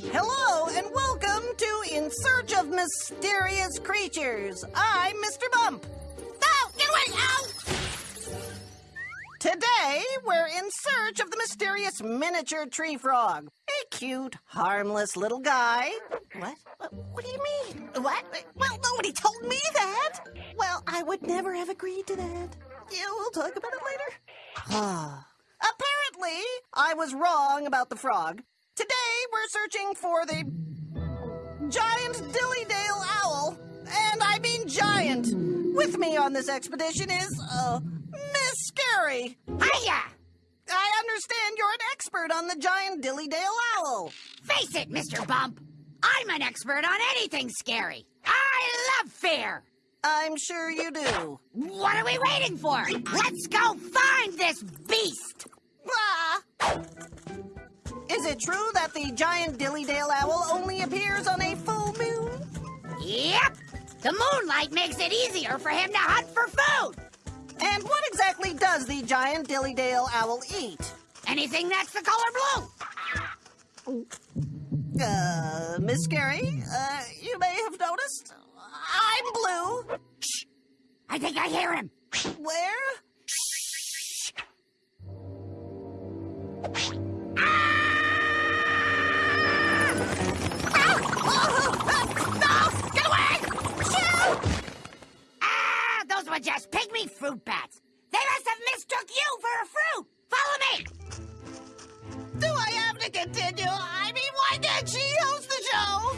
Hello and welcome to In Search of Mysterious Creatures. I'm Mr. Bump. Oh, get away! Ow! Today, we're in search of the mysterious miniature tree frog. A cute, harmless little guy. What? What, do you mean? What? Well, nobody told me that. Well, I would never have agreed to that. Yeah, we'll talk about it later. Ah. Apparently, I was wrong about the frog. Searching for the giant Dillydale owl. And I mean giant. With me on this expedition is, uh, Miss Scary. Hiya! I understand you're an expert on the giant Dillydale owl. Face it, Mr. Bump. I'm an expert on anything scary. I love fear. I'm sure you do. What are we waiting for? Let's go find this beast. Is it true that the giant Dillydale owl only appears on a full moon? Yep. The moonlight makes it easier for him to hunt for food. And what exactly does the giant Dillydale owl eat? Anything that's the color blue. Uh, Miss Scary, uh, you may have noticed I'm blue. Shh. I think I hear him. Where? Just pygmy fruit bats. They must have mistook you for a fruit. Follow me. Do I have to continue? I mean, why did she host the show?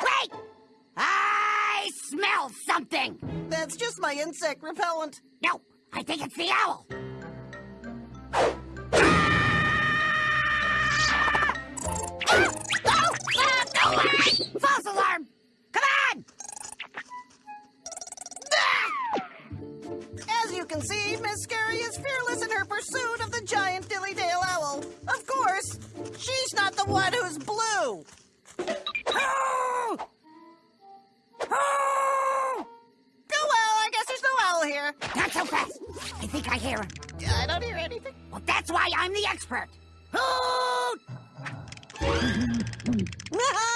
Wait! I smell something. That's just my insect repellent. No, I think it's the owl. Can see, Miss Scary is fearless in her pursuit of the giant Dillydale owl. Of course, she's not the one who's blue. Oh! Oh! Oh well, I guess there's no owl here. Not so fast. I think I hear him. I don't hear anything. Well, that's why I'm the expert. Hoot!